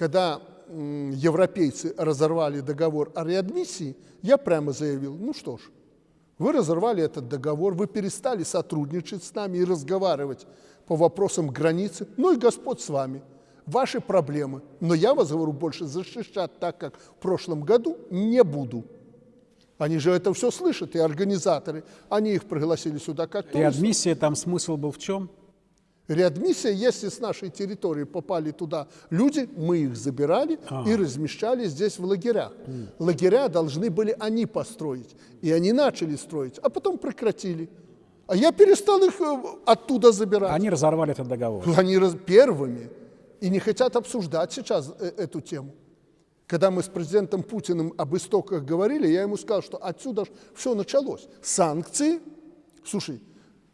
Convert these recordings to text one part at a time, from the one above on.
когда европейцы разорвали договор о реадмиссии, я прямо заявил, ну что ж, вы разорвали этот договор, вы перестали сотрудничать с нами и разговаривать по вопросам границы, ну и Господь с вами, ваши проблемы. Но я вас, говорю, больше защищать так, как в прошлом году, не буду. Они же это все слышат, и организаторы. Они их пригласили сюда как туристов. Реадмиссия, там смысл был в чем? Реадмиссия, если с нашей территории попали туда люди, мы их забирали а. и размещали здесь в лагерях. Mm. Лагеря должны были они построить, и они начали строить, а потом прекратили. А я перестал их э, оттуда забирать. Они разорвали этот договор. Они раз... первыми. И не хотят обсуждать сейчас э, эту тему. Когда мы с президентом Путиным об истоках говорили, я ему сказал, что отсюда все началось. Санкции. Слушай,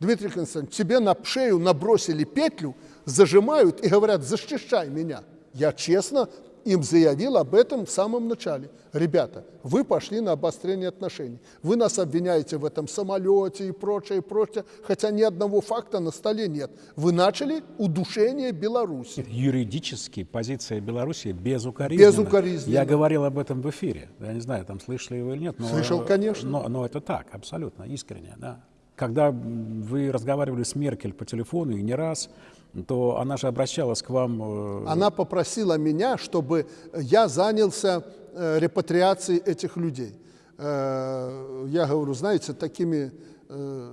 Дмитрий Константинович, тебе на шею набросили петлю, зажимают и говорят, защищай меня. Я честно им заявил об этом в самом начале. Ребята, вы пошли на обострение отношений. Вы нас обвиняете в этом самолете и прочее, и прочее, хотя ни одного факта на столе нет. Вы начали удушение Беларуси. Юридически позиция Беларуси безукоризненна. Безукоризненна. Я говорил об этом в эфире. Я не знаю, там слышали вы или нет. Но, Слышал, конечно. Но, но это так, абсолютно, искренне, да. Когда вы разговаривали с Меркель по телефону и не раз, то она же обращалась к вам... Э, она попросила меня, чтобы я занялся э, репатриацией этих людей. Э, я говорю, знаете, такими,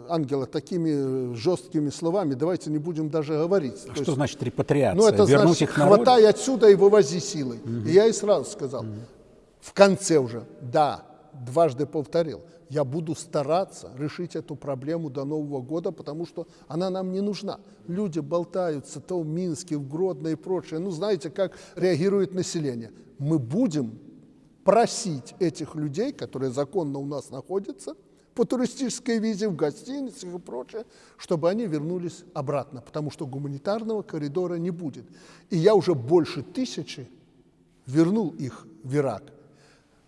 Ангела, такими жесткими словами давайте не будем даже говорить. А что есть, значит репатриация? Ну, это Вернуть значит, их хватай отсюда и вывози силой. Угу. И я и сразу сказал, угу. в конце уже, да, дважды повторил, я буду стараться решить эту проблему до Нового года, потому что она нам не нужна. Люди болтаются то в Минске, в Гродно и прочее. Ну, знаете, как реагирует население. Мы будем просить этих людей, которые законно у нас находятся, по туристической визе, в гостиницах и прочее, чтобы они вернулись обратно, потому что гуманитарного коридора не будет. И я уже больше тысячи вернул их в Ирак.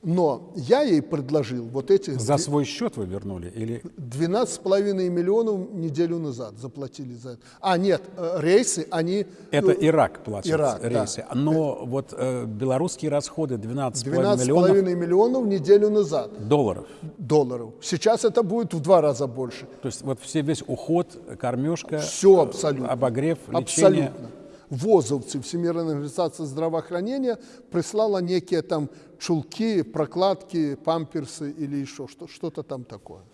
Но я ей предложил вот эти... За свой счет вы вернули? или? 12,5 миллионов неделю назад заплатили за это. А, нет, э, рейсы, они... Это ну, Ирак платит Ирак, рейсы. Да. Но вот э, белорусские расходы 12,5 12 миллионов... 12,5 миллионов неделю назад. Долларов? Долларов. Сейчас это будет в два раза больше. То есть вот все, весь уход, кормежка... Все абсолютно. Обогрев, лечение... Абсолютно. ВОЗовцы, Всемирная организация здравоохранения, прислала некие там чулки, прокладки, памперсы или еще что-то там такое.